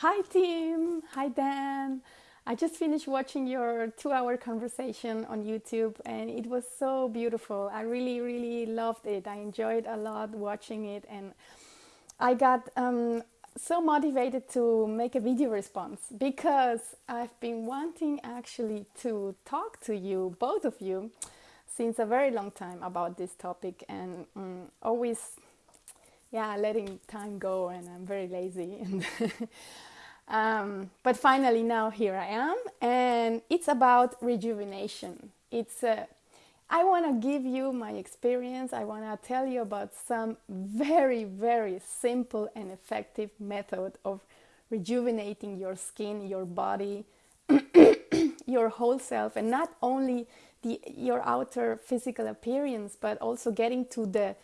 Hi, team. Hi, Dan. I just finished watching your two hour conversation on YouTube and it was so beautiful. I really, really loved it. I enjoyed a lot watching it and I got um, so motivated to make a video response because I've been wanting actually to talk to you, both of you, since a very long time about this topic and um, always yeah letting time go and i'm very lazy. And um, but finally now here i am and it's about rejuvenation. It's uh, i want to give you my experience. I want to tell you about some very very simple and effective method of rejuvenating your skin your body your whole self and not only the your outer physical appearance but also getting to the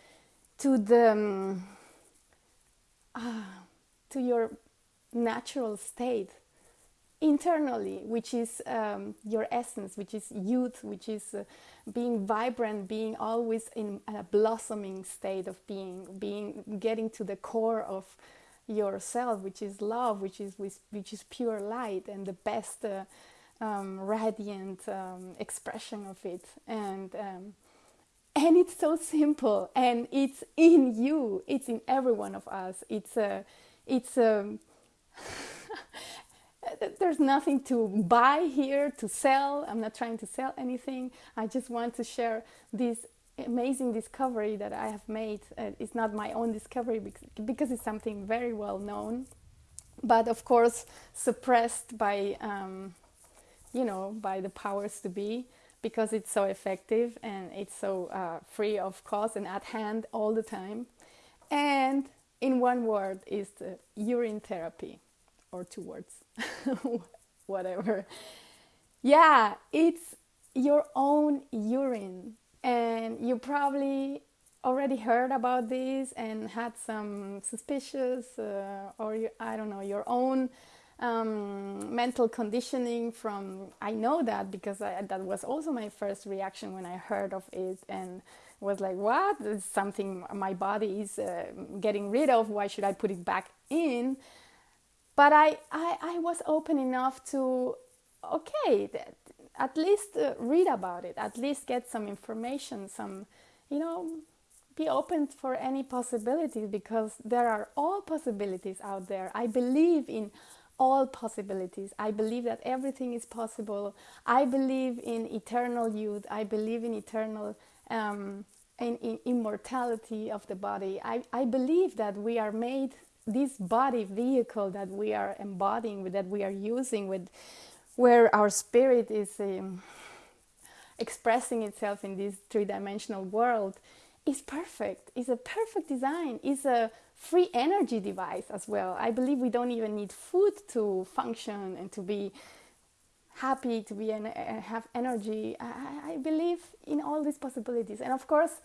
to the um, uh, to your natural state internally which is um, your essence which is youth which is uh, being vibrant being always in a blossoming state of being being getting to the core of yourself which is love which is which is pure light and the best uh, um, radiant um, expression of it. And um, and it's so simple and it's in you. It's in every one of us. It's a it's a there's nothing to buy here to sell. I'm not trying to sell anything. I just want to share this amazing discovery that i have made. Uh, it's not my own discovery because it's something very well known but of course suppressed by um, you know by the powers to be because it's so effective and it's so uh, free of cost and at hand all the time. And in one word is the urine therapy, or two words, whatever. Yeah, it's your own urine. And you probably already heard about this and had some suspicious uh, or I don't know your own um, mental conditioning from i know that because I, that was also my first reaction when i heard of it and was like what? It's something my body is uh, getting rid of. Why should i put it back in? But i i, I was open enough to okay at least uh, read about it at least get some information some you know be open for any possibilities because there are all possibilities out there. I believe in all possibilities. I believe that everything is possible. I believe in eternal youth. I believe in eternal um, in, in immortality of the body. I, I believe that we are made this body vehicle that we are embodying, that we are using, with where our spirit is um, expressing itself in this three-dimensional world, is perfect. Is a perfect design. Is a free energy device as well. I believe we don't even need food to function and to be happy, to be and have energy. I, I, believe in all these possibilities, and of course,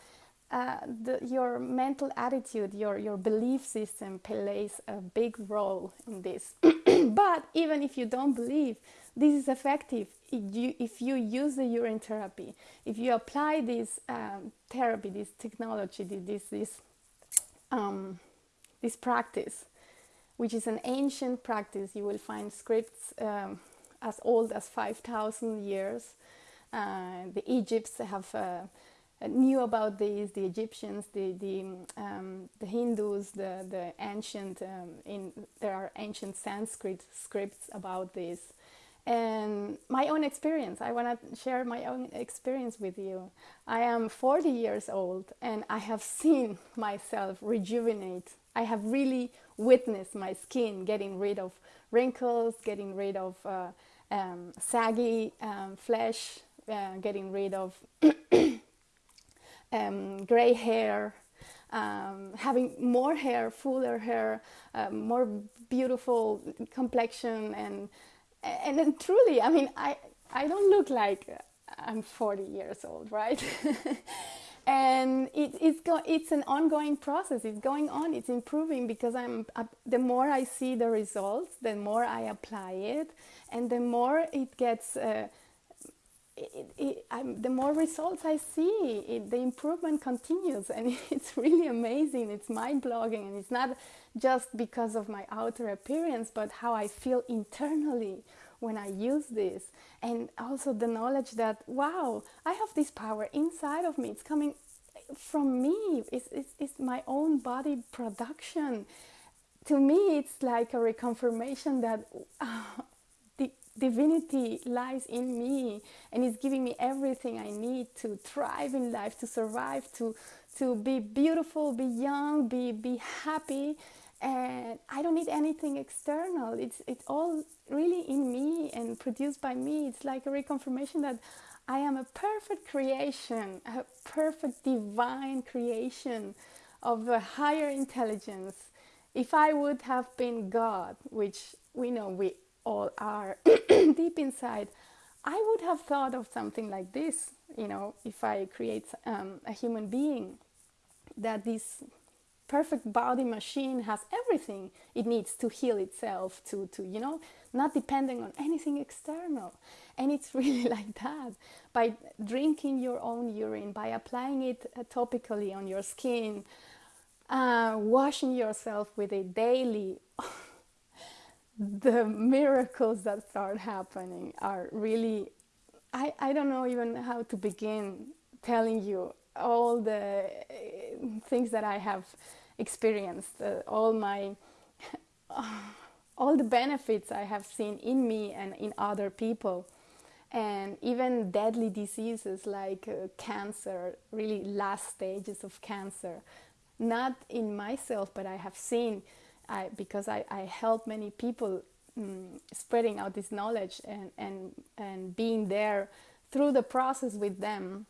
uh, the, your mental attitude, your your belief system plays a big role in this. but even if you don't believe, this is effective. If you, if you use the urine therapy, if you apply this um, therapy, this technology, this this um, this practice, which is an ancient practice. You will find scripts um, as old as 5,000 years. Uh, the Egypts have uh, knew about this. The Egyptians, the the, um, the Hindus, the the ancient um, in there are ancient Sanskrit scripts about this. And my own experience, I want to share my own experience with you. I am 40 years old and I have seen myself rejuvenate I have really witnessed my skin getting rid of wrinkles, getting rid of uh, um, saggy um, flesh, uh, getting rid of um, gray hair, um, having more hair, fuller hair, uh, more beautiful complexion, and and then truly, I mean, I I don't look like I'm 40 years old, right? and it, it's it's an ongoing process. It's going on. It's improving because i'm uh, the more i see the results the more i apply it and the more it gets uh, it, it, the more results I see, it, the improvement continues, and it's really amazing. It's mind blowing, and it's not just because of my outer appearance, but how I feel internally when I use this, and also the knowledge that wow, I have this power inside of me. It's coming from me. It's, it's, it's my own body production. To me, it's like a reconfirmation that. Uh, divinity lies in me and is giving me everything I need to thrive in life, to survive, to to be beautiful, be young, be be happy. And I don't need anything external. It's it's all really in me and produced by me. It's like a reconfirmation that I am a perfect creation, a perfect divine creation of a higher intelligence. If I would have been God, which we know we all are deep inside, I would have thought of something like this, you know, if I create um, a human being, that this perfect body machine has everything it needs to heal itself, to, to you know, not depending on anything external. And it's really like that. By drinking your own urine, by applying it uh, topically on your skin, uh, washing yourself with it daily. the miracles that start happening are really I, I don't know even how to begin telling you all the uh, things that I have experienced, uh, all my all the benefits I have seen in me and in other people, and even deadly diseases like uh, cancer, really last stages of cancer, not in myself, but I have seen I, because I, I help many people um, spreading out this knowledge and, and, and being there through the process with them,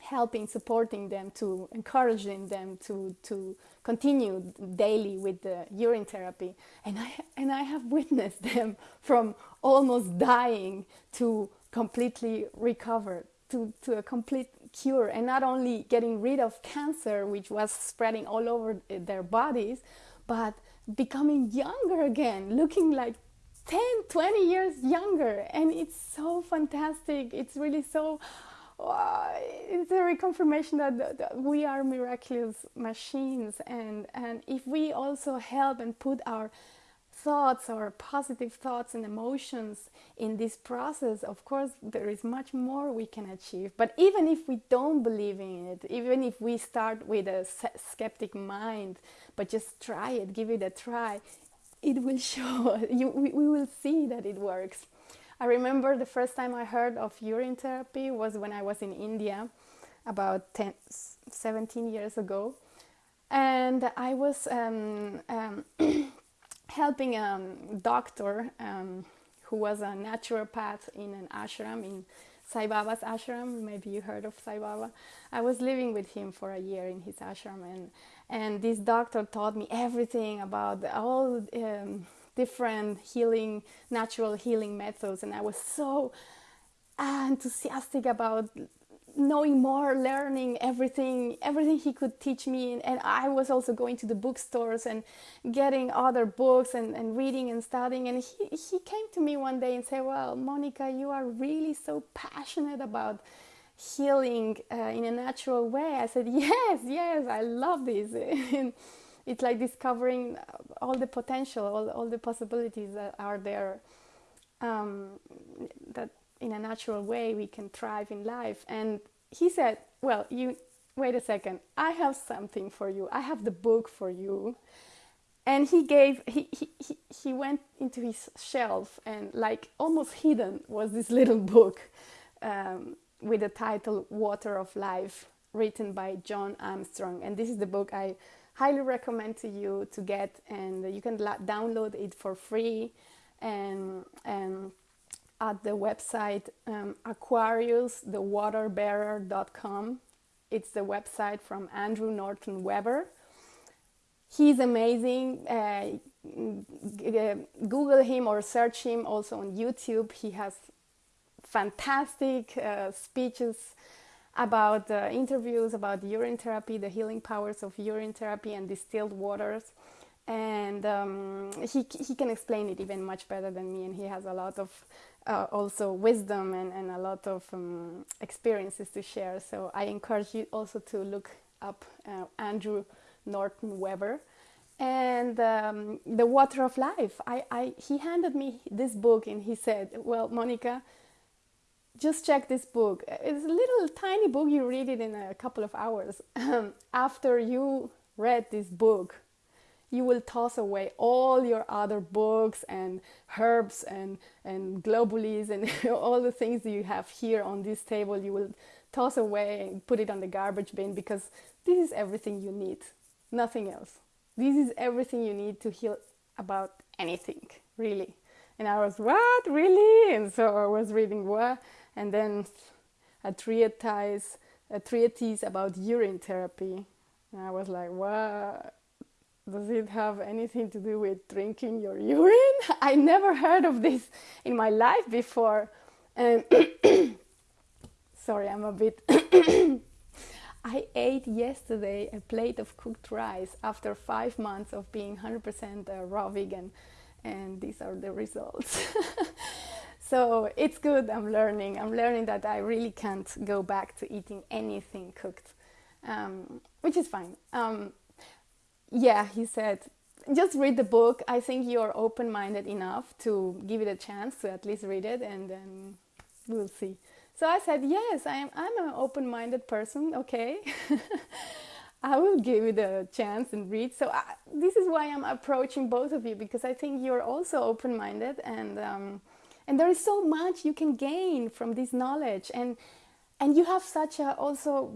helping, supporting them, to encouraging them to, to continue daily with the urine therapy. And I, and I have witnessed them from almost dying to completely recovered, to, to a complete cure, and not only getting rid of cancer, which was spreading all over their bodies, but becoming younger again, looking like 10, 20 years younger. And it's so fantastic. It's really so, it's a reconfirmation that, that, we are miraculous machines. And, and if we also help and put our thoughts, our positive thoughts and emotions in this process, of course, there is much more we can achieve. But even if we don't believe in it, even if we start with a skeptic mind, but just try it, give it a try, it will show, you, we, we will see that it works. I remember the first time I heard of urine therapy was when I was in India about 10, 17 years ago. And I was um, um, helping a doctor um, who was a naturopath in an ashram in Sai Baba's ashram. Maybe you heard of Sai Baba. I was living with him for a year in his ashram, and and this doctor taught me everything about all um, different healing, natural healing methods, and I was so enthusiastic about knowing more, learning everything, everything he could teach me. And, I was also going to the bookstores and getting other books and, and reading and studying. And he, he came to me one day and said, Well, Monica, you are really so passionate about healing uh, in a natural way. I said, Yes, yes, I love this. it's like discovering all the potential, all, all the possibilities that are there. Um, that in a natural way we can thrive in life. And he said well you wait a second. I have something for you. I have the book for you. And he gave he, he, he, he went into his shelf and like almost hidden was this little book um, with the title water of life written by john armstrong. And this is the book i highly recommend to you to get and you can download it for free and and at the website um, aquariusthewaterbearer.com. It's the website from Andrew Norton Webber. He's amazing. Uh, Google him or search him also on YouTube. He has fantastic uh, speeches about uh, interviews about urine therapy, the healing powers of urine therapy and distilled waters. and um, he, he can explain it even much better than me and he has a lot of uh, also wisdom and, and a lot of um, experiences to share. So i encourage you also to look up uh, andrew norton Webber. And um, the water of life. I, I, he handed me this book and he said well monica just check this book it's a little tiny book you read it in a couple of hours um, after you read this book you will toss away all your other books and herbs and, and globules and all the things that you have here on this table. You will toss away and put it on the garbage bin because this is everything you need, nothing else. This is everything you need to heal about anything, really. And I was, what, really? And so I was reading what? And then a treatise, a treatise about urine therapy. And I was like, what? does it have anything to do with drinking your urine? I never heard of this in my life before. Um, sorry, I'm a bit. I ate yesterday a plate of cooked rice after five months of being 100% uh, raw vegan, and these are the results. so it's good, I'm learning. I'm learning that I really can't go back to eating anything cooked, um, which is fine. Um, yeah, he said, just read the book. I think you're open minded enough to give it a chance to at least read it and then we'll see. So I said, yes, I am, I'm an open minded person, okay. I will give it a chance and read. So I, this is why I'm approaching both of you because I think you're also open minded and. Um, and there is so much you can gain from this knowledge. And and you have such a also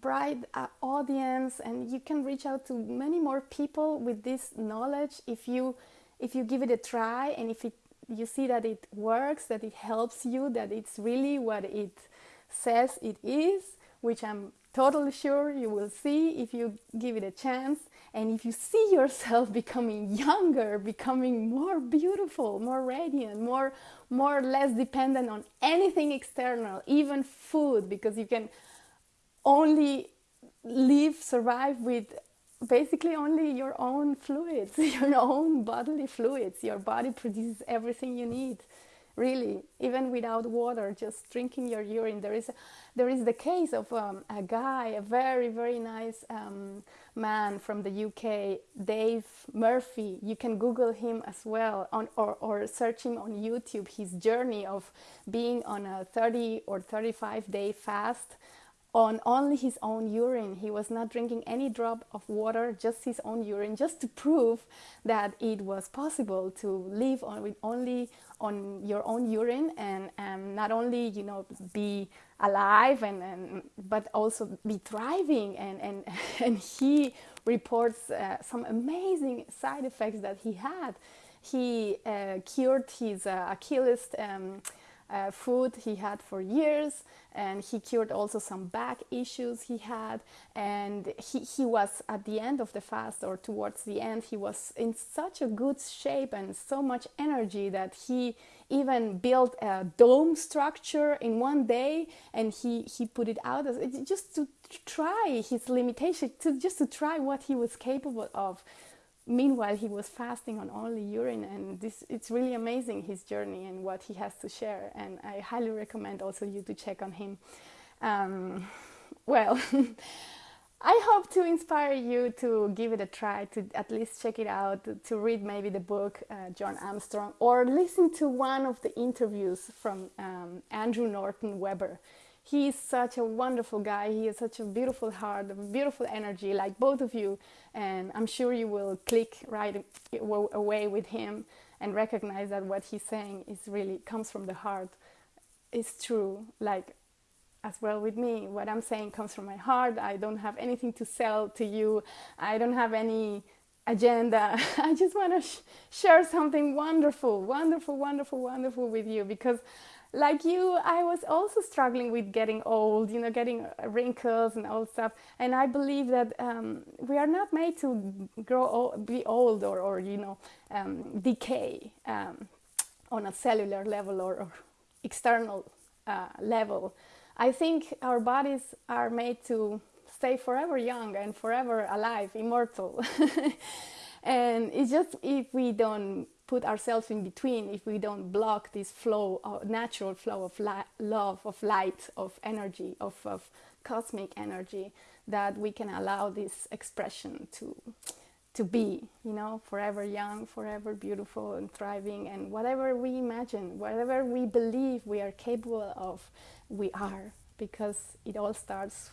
bright uh, audience and you can reach out to many more people with this knowledge if you if you give it a try and if it you see that it works that it helps you that it's really what it says it is which i'm totally sure you will see if you give it a chance and if you see yourself becoming younger, becoming more beautiful, more radiant, more more or less dependent on anything external, even food, because you can only live, survive with basically only your own fluids, your own bodily fluids. Your body produces everything you need really even without water just drinking your urine. There is, there is the case of um, a guy a very very nice um, man from the UK Dave Murphy. You can google him as well on or, or search him on YouTube. His journey of being on a 30 or 35 day fast on only his own urine. He was not drinking any drop of water, just his own urine, just to prove that it was possible to live on with only on your own urine and, and not only you know be alive and, and but also be thriving and and, and he reports uh, some amazing side effects that he had. He uh, cured his uh, Achilles um, uh, foot he had for years and he cured also some back issues he had and he, he was at the end of the fast or towards the end he was in such a good shape and so much energy that he even built a dome structure in one day and he, he put it out as, just to try his limitation to just to try what he was capable of meanwhile he was fasting on only urine and this it's really amazing his journey and what he has to share and i highly recommend also you to check on him. Um, well i hope to inspire you to give it a try to at least check it out to, read maybe the book uh, john armstrong or listen to one of the interviews from um, andrew norton webber he is such a wonderful guy. He has such a beautiful heart, a beautiful energy, like both of you. And I'm sure you will click right away with him and recognize that what he's saying is really comes from the heart. It's true. Like as well with me, what I'm saying comes from my heart. I don't have anything to sell to you. I don't have any agenda. I just want to sh- share something wonderful, wonderful, wonderful, wonderful with you because like you, I was also struggling with getting old, you know, getting wrinkles and all stuff. And I believe that um, we are not made to grow, old, be old, or, or you know, um, decay um, on a cellular level or, or external uh, level. I think our bodies are made to stay forever young and forever alive, immortal. and it's just if we don't put ourselves in between, if we don't block this flow, of natural flow of love, of light, of energy, of, of cosmic energy, that we can allow this expression to to be, you know, forever young, forever beautiful and thriving, and whatever we imagine, whatever we believe we are capable of, we are, because it all starts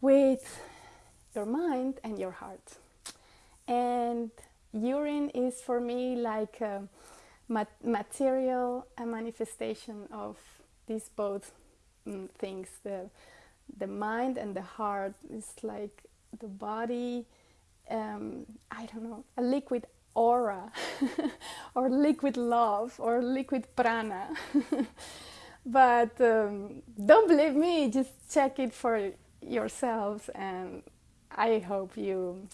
with your mind and your heart. And urine is for me like a mat- material a manifestation of these both mm, things. The the mind and the heart is like the body um, i don't know a liquid aura or liquid love or liquid prana. But um, don't believe me just check it for yourselves and i hope you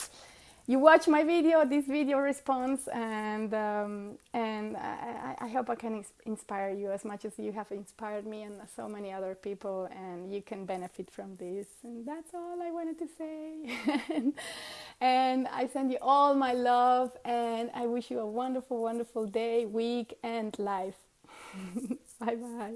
you watch my video, this video response, and um, and I, I, hope I can inspire you as much as you have inspired me and so many other people, and you can benefit from this. And that's all I wanted to say. and, and I send you all my love, and I wish you a wonderful, wonderful day, week, and life. bye bye.